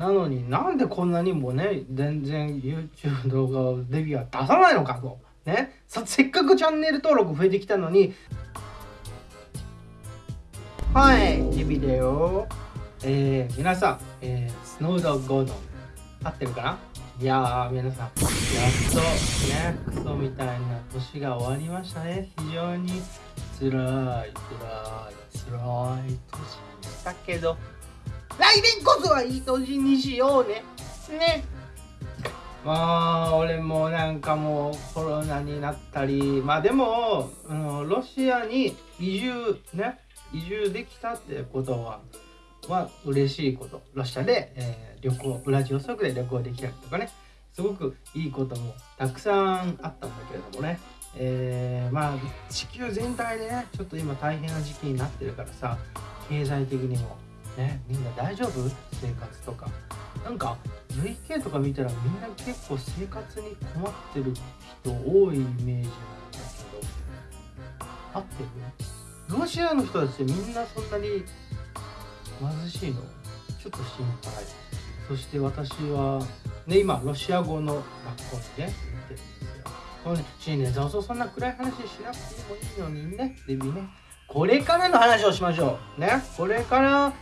なのになんでこんなにもね全然 YouTube 動画をデビューは出さないのかと。ね、せっかくチャンネル登録増えてきたのに。はいデビだよ。えー、皆さん、えー、スノードゴードン合ってるかな？いやー皆さんやっとねクソみたいな年が終わりましたね。非常に辛い辛い辛い年でしたけど。来年こそはいい年にしようね。ね。まあ俺もなんかもうコロナになったり。まあでもあのロシアに移住ね。移住できたってことはは嬉しいこと。ロシアで、えー、旅行ウラジオストクで旅行できたりとかね。すごくいいこともたくさんあったんだけれどもね。えー、まあ地球全体でねちょっと今大変な時期になってるからさ経済的にも。ねみんな大丈夫？生活とか。なんか VK とか見たらみんな結構生活に困ってる人多いイメージなんだけど。合ってる？ロシアの人たちってみんなそんなに貧しいの？ちょっと心配。そして私はね今ロシア語の学校にね行ってるんですよ。このね新年早々そんな暗い話しなくてもいいのにね。デビねこれからの話をしましょう。ね？これから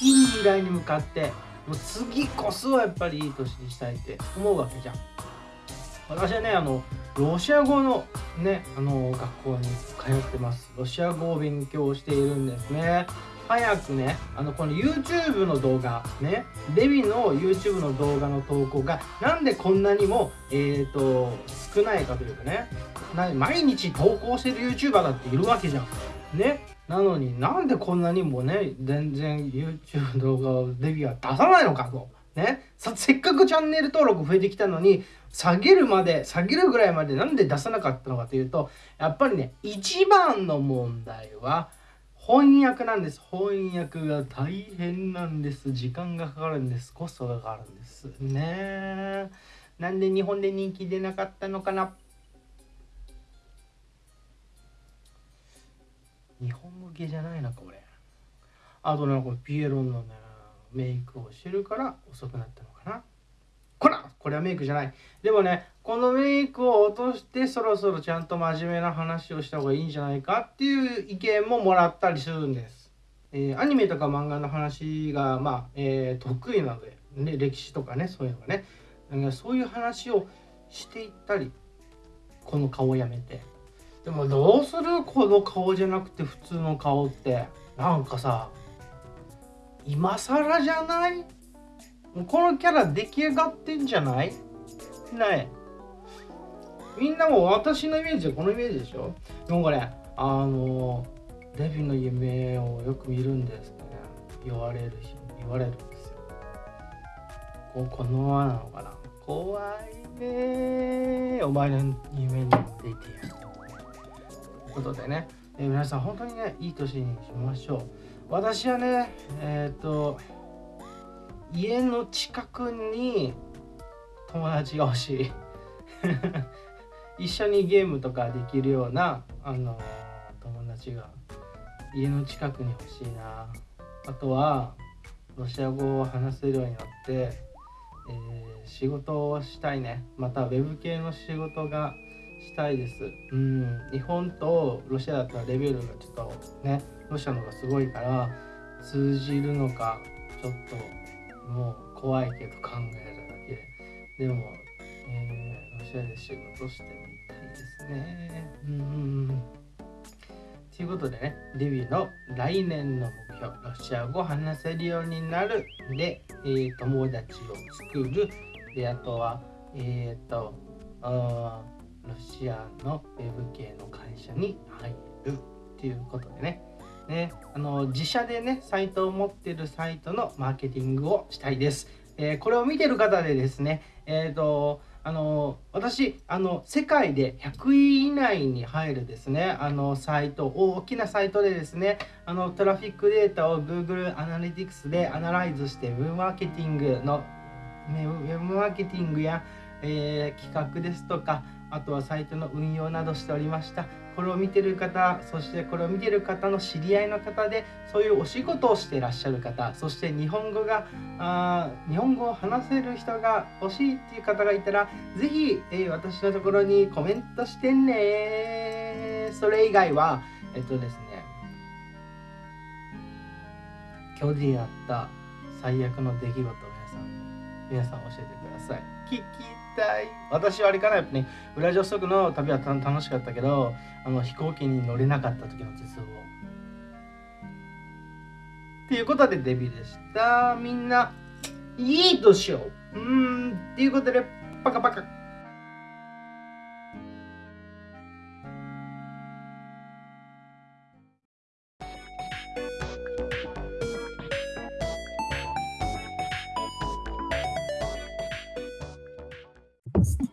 いい未来に向かってもう次こそはやっぱりいい年にしたいって思うわけじゃん。私はねあのロシア語のねあの学校に通ってます。ロシア語を勉強しているんですね。早くねあのこの YouTube の動画ねデビの YouTube の動画の投稿がなんでこんなにもえっ、ー、と少ないかというかね毎日投稿してる YouTuber だっているわけじゃん。ね。なのになんでこんなにもね全然 YouTube 動画をデビューは出さないのかと。ね、させっかくチャンネル登録増えてきたのに下げるまで下げるぐらいまでなんで出さなかったのかというとやっぱりね一番の問題は翻訳なんです。翻訳が大変なんです。時間がかかるんです。コストがかかるんです。ね。なんで日本で人気出なかったのかな。日本向けじゃないのか俺あとねこれピエロンのねメイクをしてるから遅くなったのかな。こらこれはメイクじゃない。でもねこのメイクを落としてそろそろちゃんと真面目な話をした方がいいんじゃないかっていう意見ももらったりするんです、えー、アニメとか漫画の話がまあ、えー、得意なので、ね、歴史とかねそういうのがね。そういう話をしていったりこの顔をやめて。でもどうするこの顔じゃなくて普通の顔って。なんかさ今更じゃない？このキャラ出来上がってんじゃない？ねみんなも私のイメージはこのイメージでしょ？でもこれあのデビの夢をよく見るんですってね。言われるし言われるんですよ。ここのままなのかな？怖いねお前の夢に出てやることでね、えー、皆さん本当にねいい年にしましょう。私はねえっ、ー、と家の近くに友達が欲しい。一緒にゲームとかできるようなあの友達が家の近くに欲しいな。あとはロシア語を話せるようになって、えー、仕事をしたいね。またウェブ系の仕事がしたいです。うん、日本とロシアだったらレベルがちょっとね、ロシアの方がすごいから通じるのかちょっともう怖いけど考えるだけで。も、えー、ロシアで仕事してみたいですね。うん。ということでね、デビューの来年の目標、ロシア語話せるようになるで、えー、友達を作る。で、あとは、えっ、ー、と、あロシアのウェブ系の会社に入るっていうことでね。ねあの自社でねサイトを持ってるサイトのマーケティングをしたいです、えー、これを見てる方でですねえっ、ー、とあの私あの世界で100位以内に入るですねあのサイト大きなサイトでですねあのトラフィックデータを Google アナリティクスでアナライズしてウェブマーケティングのウェブマーケティングや、えー、企画ですとかあとはサイトの運用などしておりました。これを見てる方そしてこれを見てる方の知り合いの方でそういうお仕事をしていらっしゃる方そして日本語があ日本語を話せる人が欲しいっていう方がいたら是非、えー、私のところにコメントしてね。それ以外はえっとですね今日でやった最悪の出来事を皆さん皆さん教えてください。たい私はあれかなやっぱねウラジオストクの旅は楽しかったけどあの飛行機に乗れなかった時の絶望。っていうことでデビューでした。みんないい年を。うん。っていうことでパカパカ。podcast.